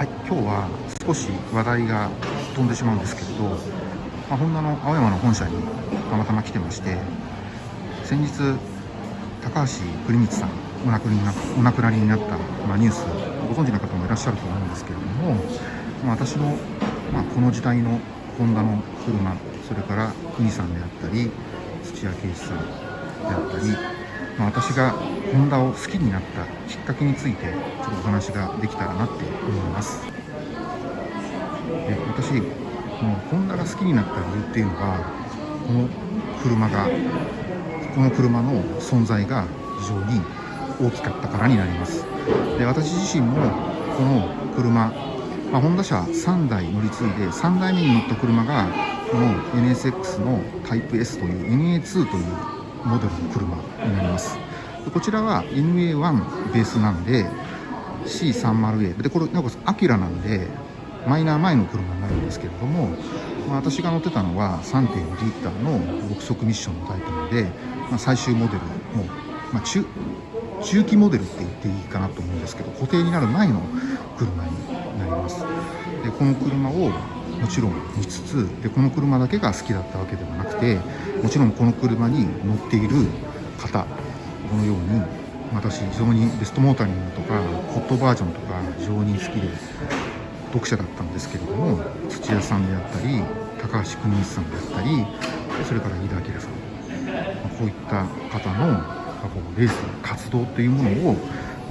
はい、今日は少し話題が飛んでしまうんですけれど、まあ、ホンダの青山の本社にたまたま来てまして先日高橋栗光さんお亡くなりになお亡くなりになった、まあ、ニュースご存知の方もいらっしゃると思うんですけれども、まあ、私の、まあ、この時代のホンダの車それから国さんであったり土屋圭一さんであったり、まあ、私がホンダを好きになったきっかけについてちょっとお話ができたらなって思います。で私このホンダが好きになった理由っていうのがこの車がこの車の存在が非常に大きかったからになります。で私自身もこの車、まあ、ホンダ車3台乗り継いで3台目に乗った車がこの NSX のタイプ S という NA2 というモデルの車になります。こちらは NA1 ベースなんで C30A でこれなおかつアキラなんでマイナー前の車になるんですけれども、まあ、私が乗ってたのは3.2リッターの6速ミッションのタイプなので、まあ、最終モデルの、まあ、中中期モデルって言っていいかなと思うんですけど固定になる前の車になります。でこの車をもちろん見つつでこの車だけが好きだったわけではなくてもちろんこの車に乗っている方このように私非常にベストモータリングとかホットバージョンとか非常に好きで読者だったんですけれども土屋さんであったり高橋邦光さんであったりそれから飯田明さん。こういった方のレースの活動というものを、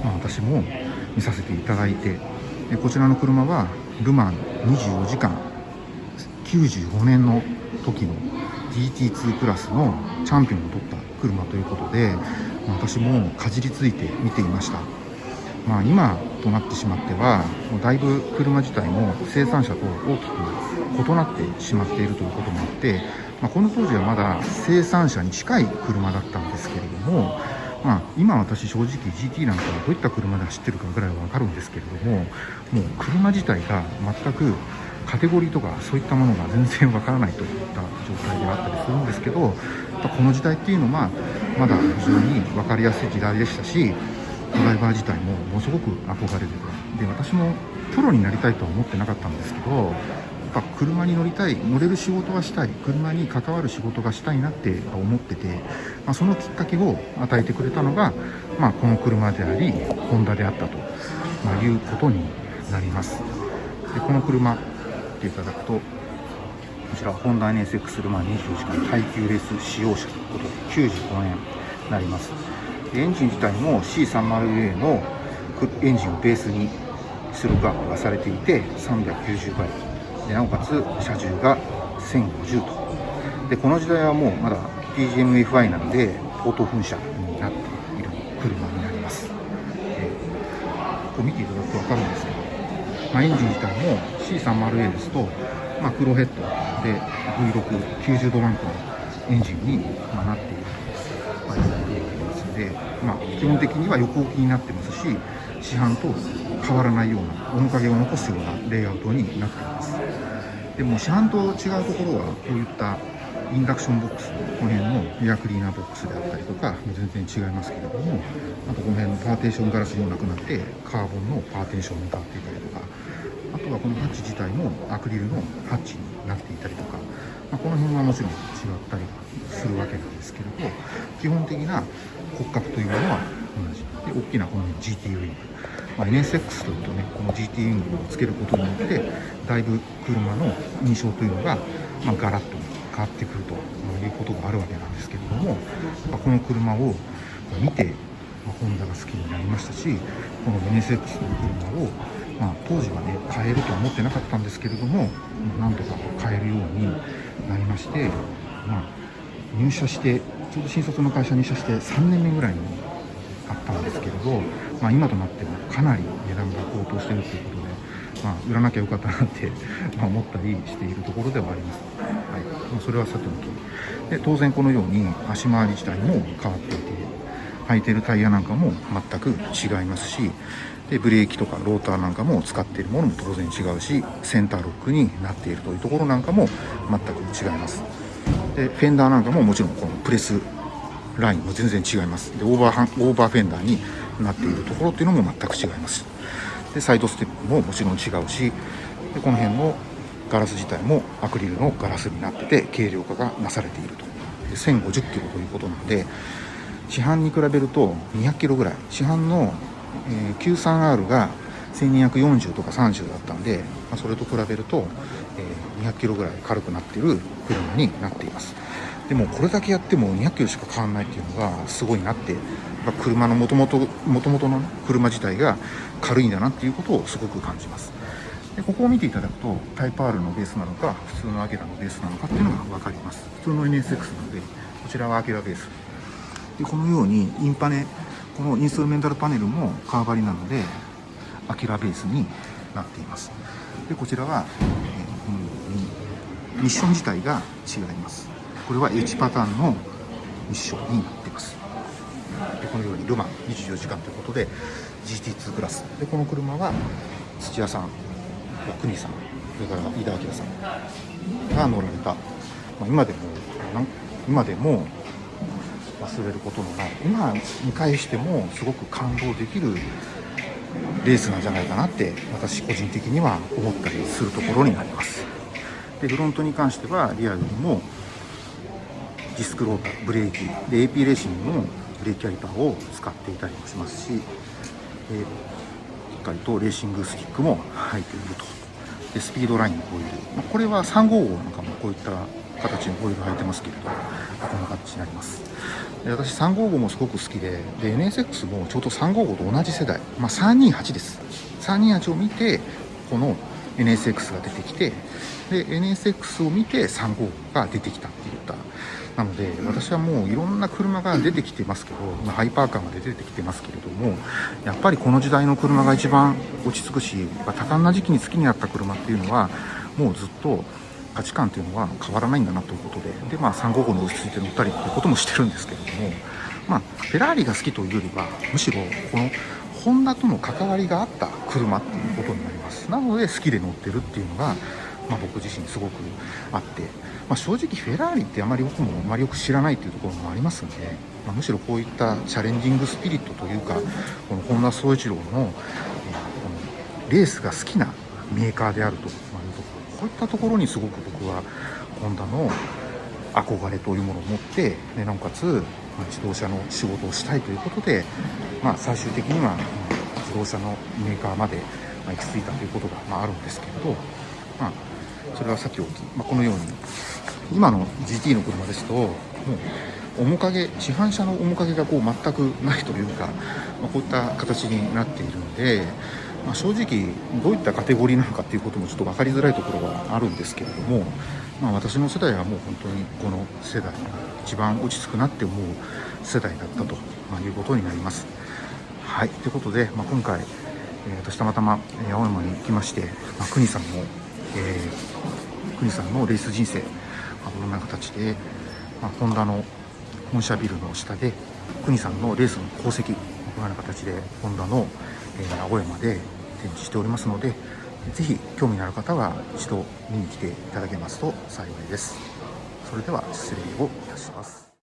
まあ、私も見させていただいてこちらの車はルマン24時間95年の時の GT2 クラスのチャンピオンを取った車ということで私もかじりついて見ていました、まあ、今となってしまってはもうだいぶ車自体も生産者と大きく異なってしまっているということもあって、まあ、この当時はまだ生産者に近い車だったんですけれども、まあ、今私正直 GT なんかはどういった車で走ってるかぐらいは分かるんですけれどももう車自体が全くカテゴリーとかそういったものが全然わからないといった状態であったりするんですけどこの時代っていうのはまだ非常に分かりやすい時代でしたしドライバー自体もものすごく憧れてたで私もプロになりたいとは思ってなかったんですけどやっぱ車に乗りたい乗れる仕事がしたい車に関わる仕事がしたいなって思ってて、まあ、そのきっかけを与えてくれたのが、まあ、この車でありホンダであったと、ま、いうことになります。でこの車っていただくとこちらホンダ NSX ルマン24時間耐久レース使用車ということで95円になります。エンジン自体も C30A のエンジンをベースに出力アップがされていて390倍。でなおかつ車重が1050と。でこの時代はもうまだ PGMFI なのでオート噴射になっている車になります、えー、ここ見ていただくと分かるんですけど、まあ、エンジン自体も C30A ですと、まあ、黒ヘッドで V690 度ランクのエンジンに、まなっているということですので、まあ、基本的には横置きになってますし市販と変わらないような面影を残すようなレイアウトになっています。でも市販と違うところはこういったインダクションボックスこの辺のエアクリーナーボックスであったりとか全然違いますけれどもあとこの辺のパーテーションガラスもなくなってカーボンのパーテーションに変わっていたりとかあとはこのハッチ自体もアクリルのハッチになっていたりとか、まあ、この辺はもちろん違ったりするわけなんですけれど基本的な骨格というものは同じ。で大きなこの GT ウィング、まあ、NSX というとねこの GT ウィングをつけることによってだいぶ車の印象というのが、まあ、ガラッと変わってくるということがあるわけなんですけれども、この車を見て、ま、ホンダが好きになりましたしこの NSX の車をまあ、当時はね買えるとは思ってなかったんですけれどもなんとか買えるようになりまして、まあ、入社してちょうど新卒の会社に入社して3年目ぐらいにあったんですけれど、まあ、今となってもかなり値段が高騰しているということで、まあ、売らなきゃよかったなってま思ったりしているところではあります。はいそれはさておき。で当然このように足回り自体も変わっていて履いてるタイヤなんかも全く違いますしでブレーキとかローターなんかも使っているものも当然違うしセンターロックになっているというところなんかも全く違います。でフェンダーなんかももちろんこのプレスラインも全然違います。でオーバーハンオーバーフェンダーになっているところっていうのも全く違います。でサイドステップももちろん違うしでこの辺のガラス自体もアクリルのガラスになってて軽量化がなされていると。1050キロということなので市販に比べると200キロぐらい。市販の、え 93R が1240とか30だったんで、ま、それと比べると、え、200キロぐらい軽くなっている車になっています。でもこれだけやっても200キロしか変わらないっていうのがすごいなって車のもともともとの車自体が軽いんだなっていうことをすごく感じます。でここを見ていただくとタイプ R のベースなのか普通のアゲラのベースなのかっていうのが分かります。普通の NSX なのでこちらはアゲラベース。でこのようにインパネこのインストルメンタルパネルも革張りなのでアキラベースになっています。でこちらは、え、このようにミッション自体が違います。これは H パターンのミッションになっています。でこのようにルマン24時間ということで GT2 クラス。でこの車は土屋さん奥国さんそれから井田明さんが乗られた、まあ、今でも今でも忘れることのない。今見返してもすごく感動できるレースなんじゃないかなって私個人的には思ったりするところになります。でフロントに関してはリアルにもディスクローターブレーキで AP レーシングのブレーキキャリパーを使っていたりもしますし、えー、しっかりとレーシングスティックも入っていると。でスピードラインのホイール、まあ、これは355なんかもこういった形のホイール入ってますけれどこんな形になります。で私355もすごく好きでで NSX もちょうど355と同じ世代、まあ、328です。328を見てこの NSX が出てきてで NSX を見て35が出てきたっていった。なので私はもういろんな車が出てきてますけど、まあ、ハイパーカーまで出てきてますけれどもやっぱりこの時代の車が一番落ち着くし多感な時期に好きになった車っていうのはもうずっと価値観っていうのは変わらないんだなということでで、まあ、355の落ち着いて乗ったりっていうこともしてるんですけれども、まあ、フェラーリが好きというよりはむしろこのホンダとの関わりがあった車っていうことになります。なので好きで乗ってるっていうのが、まあ、僕自身すごくあって、まあ、正直フェラーリってあまり僕もあまりよく知らないっていうところもありますんで、まあ、むしろこういったチャレンジングスピリットというかこの本田宗一郎の、え、このレースが好きなメーカーであるというところこういったところにすごく僕はホンダの憧れというものを持ってでなおかつ、自動車の仕事をしたいということで、まあ、最終的には、自動車のメーカーまで、行き着いたということが、あ、るんですけれど、まあ、それはさっき置き、まあ、このように今の GT の車ですともう面影市販車の面影がこう全くないというか、まあ、こういった形になっているので。まあ、正直どういったカテゴリーなのかっていうこともちょっと分かりづらいところはあるんですけれども、まあ、私の世代はもう本当にこの世代が一番落ち着くなって思う世代だったと、いうことになります。はいということで、まあ、今回、えー、私たまたま青山に行きまして、まあ、国さんの、えー、国さんのレース人生、まあ、こんな形で、まあ、ホンダの本社ビルの下で国さんのレースの功績このような形でホンダのえ青山で展示しておりますので是非興味のある方は一度見に来ていただけますと幸いです。それでは失礼をいたします。